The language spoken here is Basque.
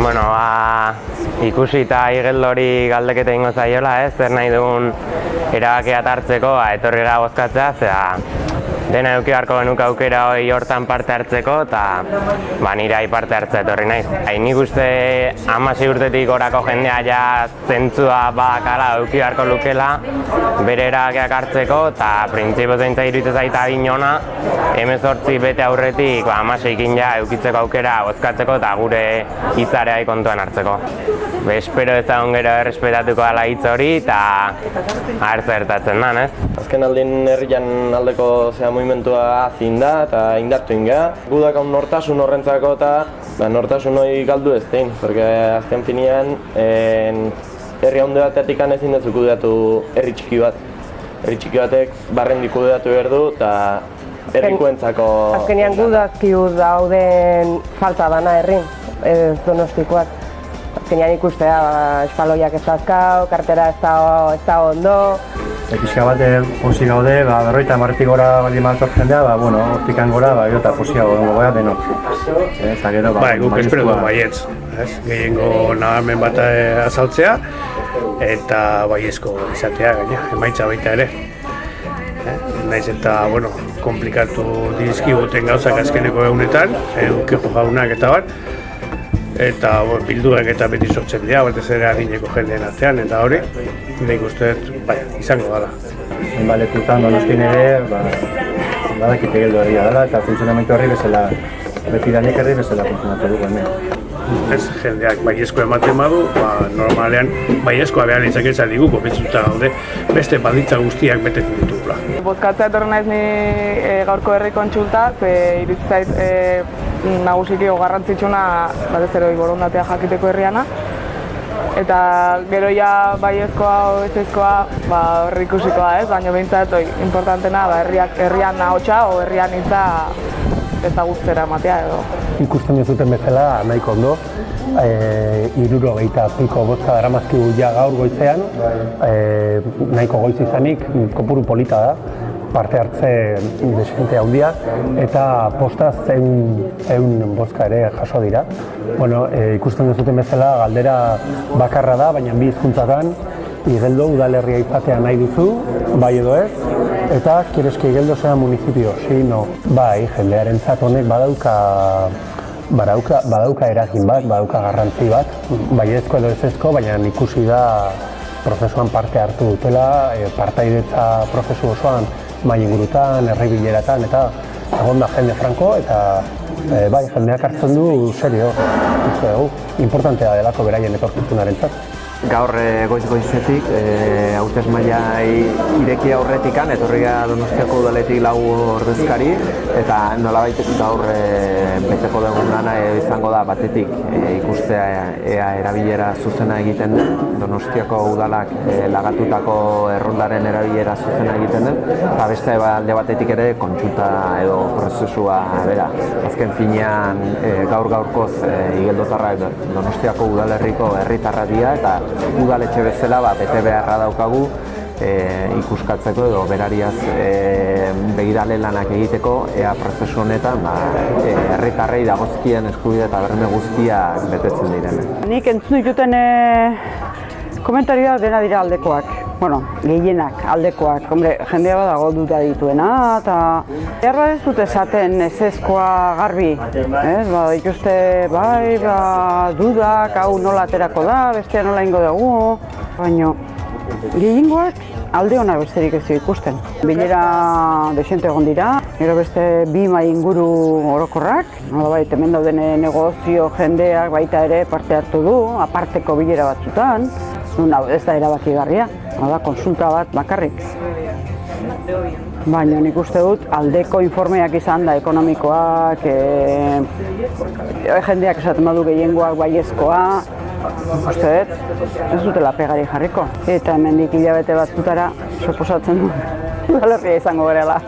Bueno, ba, ikusi eta igeldori galdeketa ingo zaiola, ez, zer nahi dugun erabakia hartzeko, ba, etorri gara bozkatzea, zera, dena eduki beharko genuke aukera hori hortan parte hartzeko, eta ba, nire parte hartzea etorri naiz. Hain nik uste amasi urtetik gorako jendea ja zentzua badakala eduki beharko lukela, bere erabakiak hartzeko, eta printzipio zeintza iruditzen zaita adinona, emezortzi bete aurretik ba, amaseikin ja eukitzeko aukera bozkatzeko eta gure hitzarea kontuan hartzeko. Espero ezagun gero errespetatuko dela hitz hori eta hartza gertatzen da, ez? Azken aldin herrian aldeko zea movimentua azin da eta indartu inga. Gudak hau nortasun horrentzako eta ba, nortasun hori galdu ez dein, porque azken finean en, herri handu batetik ezin dut kudeatu herri txiki bat. Herri txiki batek barrendi kudeatu behar du eta herrikoentzako... Azkenean gudazkiu dauden falta dana herrin, ez donostikoak. Azkenean ikustea, ba, espaloiak ez dazkau, kartera ez da, ez da ondo. Pixka bat posi gaude, ba, berroita marretik gora baldin maltor jendea, ba, bueno, hortikan gora, ba, eta posia gaudengo gara denok. Eta gero, ba, Bai, guk espero du baietz, ez? Gehiengo nabarmen bat eh, azaltzea, eta baiezko izatea, gaina, emaitza baita ere. Eh? Naiz eta, bueno, komplikatu dizkiguten gauzak azkeneko egunetan, edukejo jaunak eta bat, eta bueno, bilduak eta beti sortzen dira, batez ere adineko jendeen artean, eta hori, nik uste dut, bai, izango dela. Enbalekutan donostin ere, ba, badakite geldo herria dela, eta funtzionamentu herri bezala, beti danik herri bezala funtzionatu dugu hemen. Ez, jendeak baiezko ematen badu, ba, normalean baiezkoa behar ez digu, konbentzuta gaude, beste baldintza guztiak betetzen ditugula. Bozkatzea etorri naiz ni e, gaurko herri kontsulta, ze iritsi zait e, nagusiki garrantzitsuna batez ere borondatea jakiteko herriana. Eta gero ja baiezkoa o ezezkoa ba, horri ikusikoa ez, baina behintzat oi, importantena ba, herriak, herrian ahotsa o herrian hitza ezagutzera ematea edo. Ikusten duzuten bezala, nahiko ondo, e, iruro gehieta piko bozka daramazkigu ja gaur goizean, e, nahiko goiz izanik, kopuru polita da, parte hartze desente handia eta posta zeun, zeun bozka ere jaso dira. Bueno, e, ikusten duzuten bezala galdera bakarra da, baina bi hizkuntzatan Igeldo udalerria izatea nahi duzu, bai edo ez, eta que Igeldo sea municipio, sí, no. Bai, jendearen honek badauka badauka, badauka eragin bat, badauka garrantzi bat, bai ezko edo ez ezko, baina ikusi da prozesuan parte hartu dutela, e, partaidetza prozesu osoan mai ingurutan, herri bileratan, eta egon da jende franko, eta e, bai, jendeak hartzen du serio, uste dugu, importantea delako beraien etorkizunaren zat. Gaur e, goiz goizetik, e, hautez maila ireki aurretikan, etorri gara Donostiako udaletik lau ordezkari, eta nolabait gaur e, beteko dugun lana e, izango da batetik e, ikustea ea erabilera zuzena egiten den, Donostiako udalak e, lagatutako errondaren erabilera zuzena egiten den, eta beste alde batetik ere kontsulta edo prozesua bera. Azken finean e, gaur gaurkoz e, igeldotarrak Donostiako udalerriko herritarra dira eta udaletxe bezala ba, bete beharra daukagu e, ikuskatzeko edo berariaz e, begirale lanak egiteko ea prozesu honetan ba, e, herritarrei dagozkien eskubide eta berme guztiak betetzen diren. Nik entzun dituten e, komentarioa dena dira aldekoak. Bueno, gehienak aldekoak, hombre, jendea badago duda dituena, eta erra ez dute esaten ezezkoa garbi, ez, ba, ikuste, bai, ba, dudak, hau nola aterako da, bestea nola ingo dugu, baina gehiengoak alde hona besterik ez ikusten. Bilera desente egon dira, gero beste bi mai inguru orokorrak, nola bai, hemen dauden negozio jendeak baita ere parte hartu du, aparteko bilera batzutan, nun ez da erabakigarria, da konsulta bat bakarrik. Baina nik uste dut aldeko informeak izan da ekonomikoak, e, jendeak esaten badu gehiengoak baiezkoa, uste dut, ez dutela pegari jarriko. Eta hemendik hilabete batzutara, suposatzen du, udalerria izango gerela.